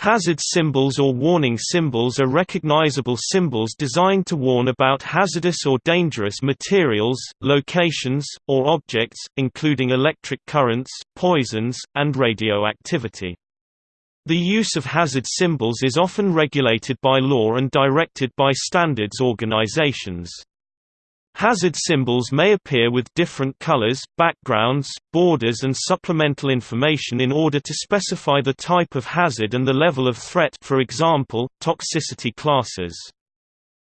Hazard symbols or warning symbols are recognizable symbols designed to warn about hazardous or dangerous materials, locations, or objects, including electric currents, poisons, and radioactivity. The use of hazard symbols is often regulated by law and directed by standards organizations. Hazard symbols may appear with different colors, backgrounds, borders and supplemental information in order to specify the type of hazard and the level of threat for example, toxicity classes.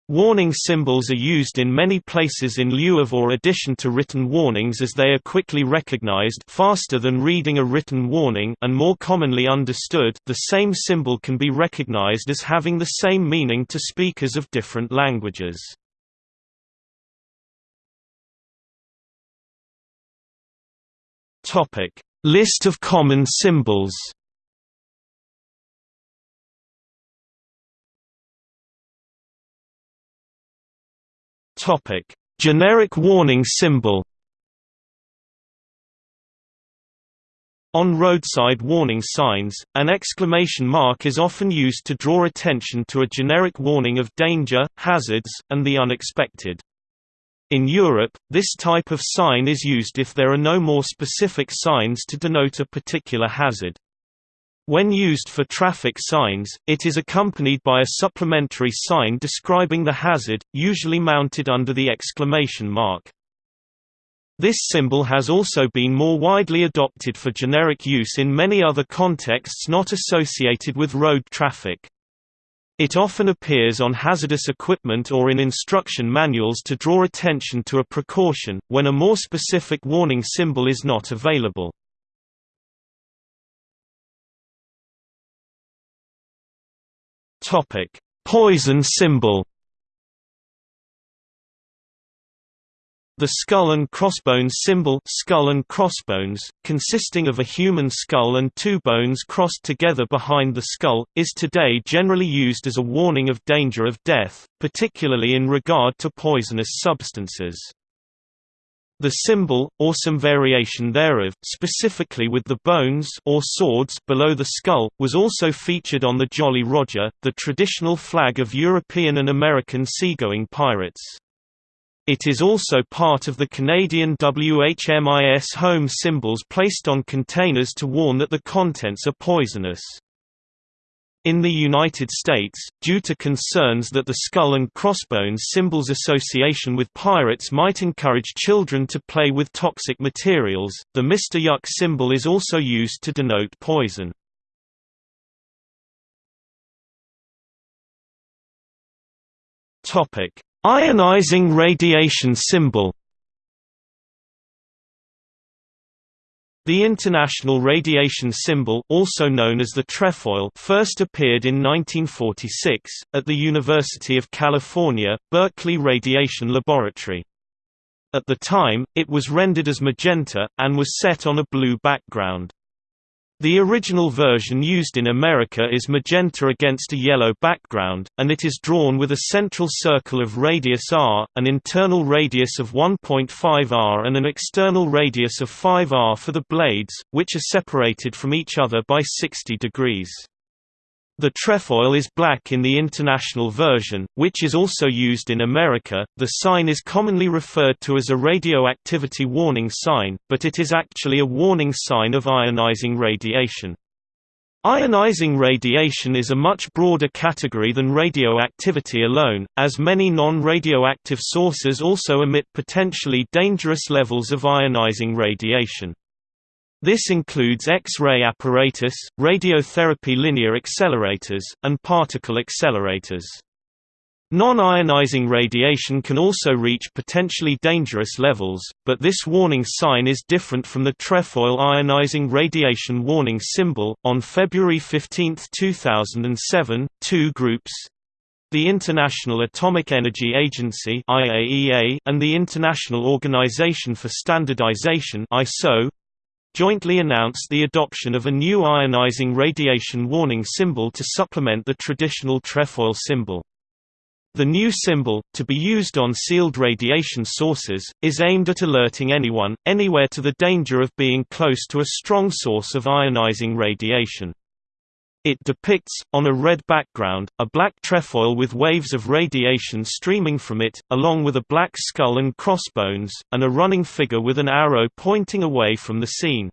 Warning symbols are used in many places in lieu of or addition to written warnings as they are quickly recognized faster than reading a written warning and more commonly understood the same symbol can be recognized as having the same meaning to speakers of different languages. Topic: List of common symbols. Topic: Generic warning symbol. On roadside warning signs, an exclamation mark is often used to draw attention to a generic warning of danger, hazards, and the unexpected. In Europe, this type of sign is used if there are no more specific signs to denote a particular hazard. When used for traffic signs, it is accompanied by a supplementary sign describing the hazard, usually mounted under the exclamation mark. This symbol has also been more widely adopted for generic use in many other contexts not associated with road traffic. It often appears on hazardous equipment or in instruction manuals to draw attention to a precaution, when a more specific warning symbol is not available. Poison symbol The skull and crossbones symbol skull and crossbones, consisting of a human skull and two bones crossed together behind the skull, is today generally used as a warning of danger of death, particularly in regard to poisonous substances. The symbol, or some variation thereof, specifically with the bones or swords below the skull, was also featured on the Jolly Roger, the traditional flag of European and American seagoing pirates. It is also part of the Canadian WHMIS home symbols placed on containers to warn that the contents are poisonous. In the United States, due to concerns that the skull and crossbones symbol's association with pirates might encourage children to play with toxic materials, the Mr. Yuck symbol is also used to denote poison. Topic: Ionizing radiation symbol The International Radiation Symbol also known as the trefoil first appeared in 1946, at the University of California, Berkeley Radiation Laboratory. At the time, it was rendered as magenta, and was set on a blue background. The original version used in America is magenta against a yellow background, and it is drawn with a central circle of radius r, an internal radius of 1.5 r and an external radius of 5 r for the blades, which are separated from each other by 60 degrees. The trefoil is black in the international version, which is also used in America. The sign is commonly referred to as a radioactivity warning sign, but it is actually a warning sign of ionizing radiation. Ionizing radiation is a much broader category than radioactivity alone, as many non-radioactive sources also emit potentially dangerous levels of ionizing radiation. This includes X-ray apparatus, radiotherapy linear accelerators, and particle accelerators. Non-ionizing radiation can also reach potentially dangerous levels, but this warning sign is different from the trefoil ionizing radiation warning symbol. On February 15, 2007, two groups the International Atomic Energy Agency (IAEA) and the International Organization for Standardization (ISO) jointly announced the adoption of a new ionizing radiation warning symbol to supplement the traditional trefoil symbol. The new symbol, to be used on sealed radiation sources, is aimed at alerting anyone, anywhere to the danger of being close to a strong source of ionizing radiation. It depicts, on a red background, a black trefoil with waves of radiation streaming from it, along with a black skull and crossbones, and a running figure with an arrow pointing away from the scene.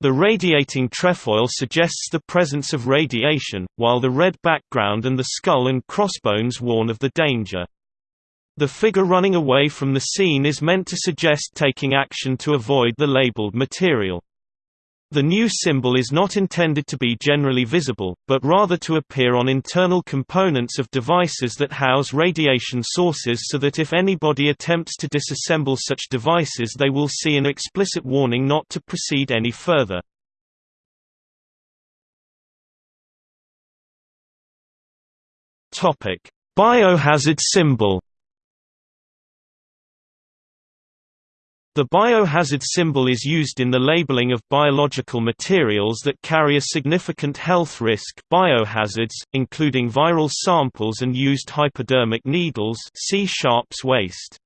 The radiating trefoil suggests the presence of radiation, while the red background and the skull and crossbones warn of the danger. The figure running away from the scene is meant to suggest taking action to avoid the labeled material. The new symbol is not intended to be generally visible, but rather to appear on internal components of devices that house radiation sources so that if anybody attempts to disassemble such devices they will see an explicit warning not to proceed any further. Biohazard symbol The biohazard symbol is used in the labeling of biological materials that carry a significant health risk biohazards, including viral samples and used hypodermic needles see Sharps waste.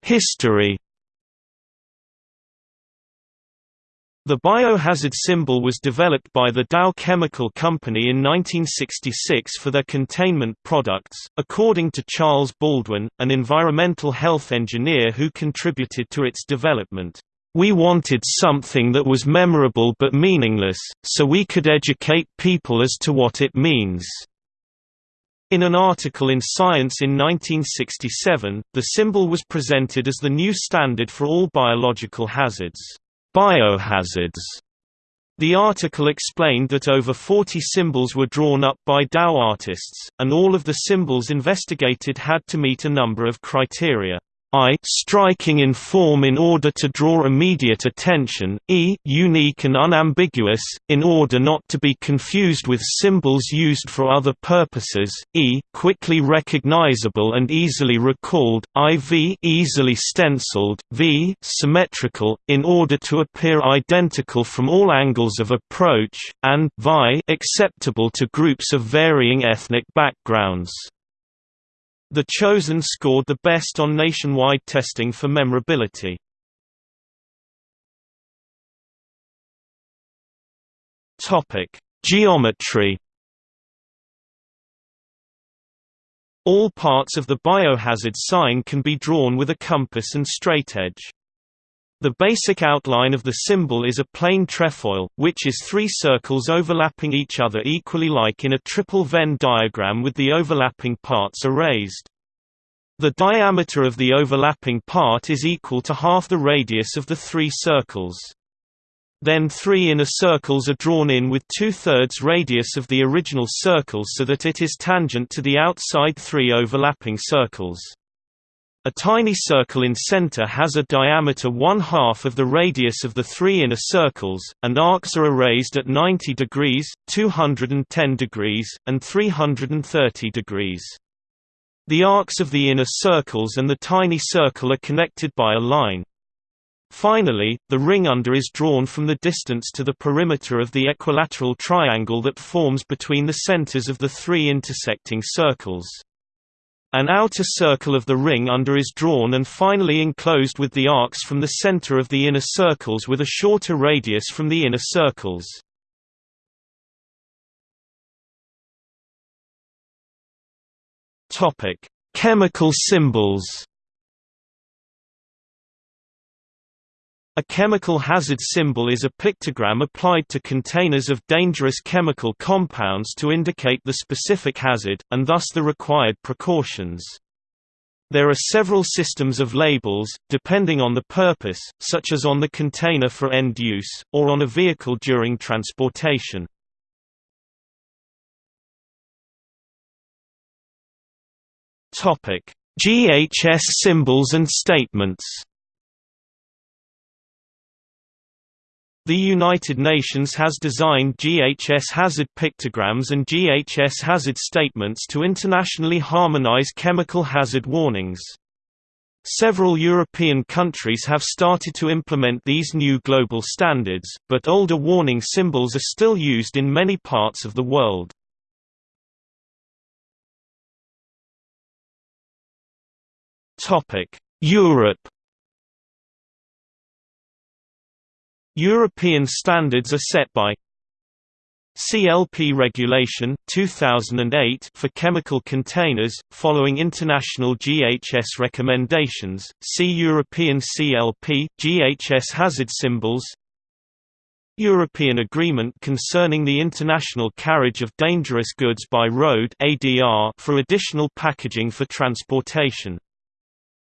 History The biohazard symbol was developed by the Dow Chemical Company in 1966 for their containment products, according to Charles Baldwin, an environmental health engineer who contributed to its development. We wanted something that was memorable but meaningless, so we could educate people as to what it means. In an article in Science in 1967, the symbol was presented as the new standard for all biological hazards. Biohazards. The article explained that over 40 symbols were drawn up by Dow artists, and all of the symbols investigated had to meet a number of criteria. I striking in form in order to draw immediate attention, e unique and unambiguous, in order not to be confused with symbols used for other purposes, e quickly recognizable and easily recalled, iv easily stenciled, v symmetrical, in order to appear identical from all angles of approach, and vi acceptable to groups of varying ethnic backgrounds. The Chosen scored the best on nationwide testing for memorability. Topic: Geometry. All parts of the biohazard sign can be drawn with a compass and straightedge. The basic outline of the symbol is a plain trefoil, which is three circles overlapping each other equally like in a triple Venn diagram with the overlapping parts erased. The diameter of the overlapping part is equal to half the radius of the three circles. Then three inner circles are drawn in with two-thirds radius of the original circle so that it is tangent to the outside three overlapping circles. A tiny circle in center has a diameter one-half of the radius of the three inner circles, and arcs are erased at 90 degrees, 210 degrees, and 330 degrees. The arcs of the inner circles and the tiny circle are connected by a line. Finally, the ring under is drawn from the distance to the perimeter of the equilateral triangle that forms between the centers of the three intersecting circles. An outer circle of the ring under is drawn and finally enclosed with the arcs from the center of the inner circles with a shorter radius from the inner circles. Chemical symbols. A chemical hazard symbol is a pictogram applied to containers of dangerous chemical compounds to indicate the specific hazard, and thus the required precautions. There are several systems of labels, depending on the purpose, such as on the container for end use, or on a vehicle during transportation. GHS symbols and statements. The United Nations has designed GHS hazard pictograms and GHS hazard statements to internationally harmonize chemical hazard warnings. Several European countries have started to implement these new global standards, but older warning symbols are still used in many parts of the world. Europe. European standards are set by CLP Regulation 2008 for chemical containers, following international GHS recommendations, see European CLP, GHS hazard symbols. European Agreement concerning the international carriage of dangerous goods by road for additional packaging for transportation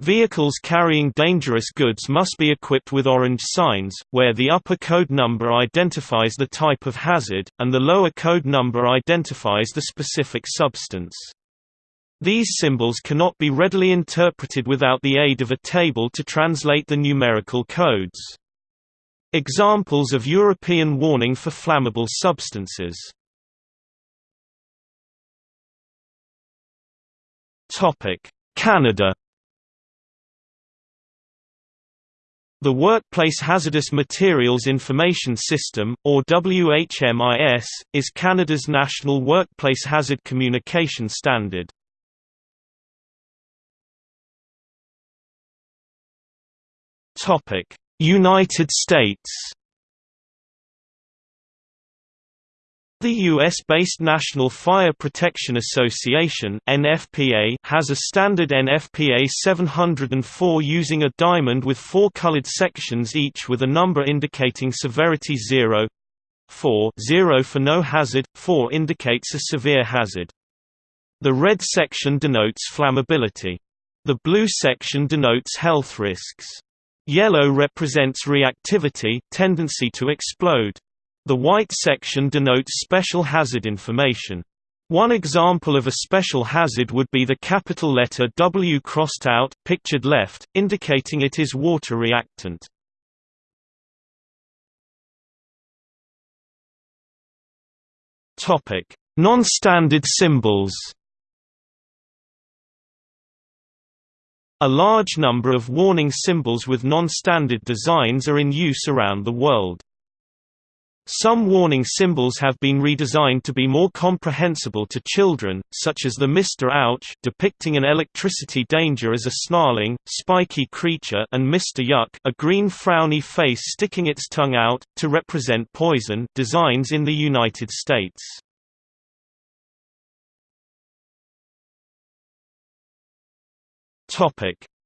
Vehicles carrying dangerous goods must be equipped with orange signs, where the upper code number identifies the type of hazard, and the lower code number identifies the specific substance. These symbols cannot be readily interpreted without the aid of a table to translate the numerical codes. Examples of European warning for flammable substances Canada The Workplace Hazardous Materials Information System, or WHMIS, is Canada's national workplace hazard communication standard. United States The U.S.-based National Fire Protection Association (NFPA) has a standard NFPA 704 using a diamond with four colored sections each with a number indicating severity 0, 4 0 for no hazard, 4 indicates a severe hazard. The red section denotes flammability. The blue section denotes health risks. Yellow represents reactivity tendency to explode. The white section denotes special hazard information. One example of a special hazard would be the capital letter W crossed out pictured left, indicating it is water reactant. Topic: Non-standard symbols. A large number of warning symbols with non-standard designs are in use around the world. Some warning symbols have been redesigned to be more comprehensible to children, such as the Mr. Ouch depicting an electricity danger as a snarling, spiky creature and Mr. Yuck a green frowny face sticking its tongue out, to represent poison designs in the United States.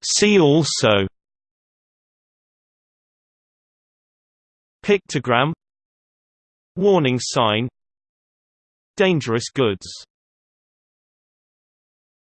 See also Pictogram Warning sign. Dangerous goods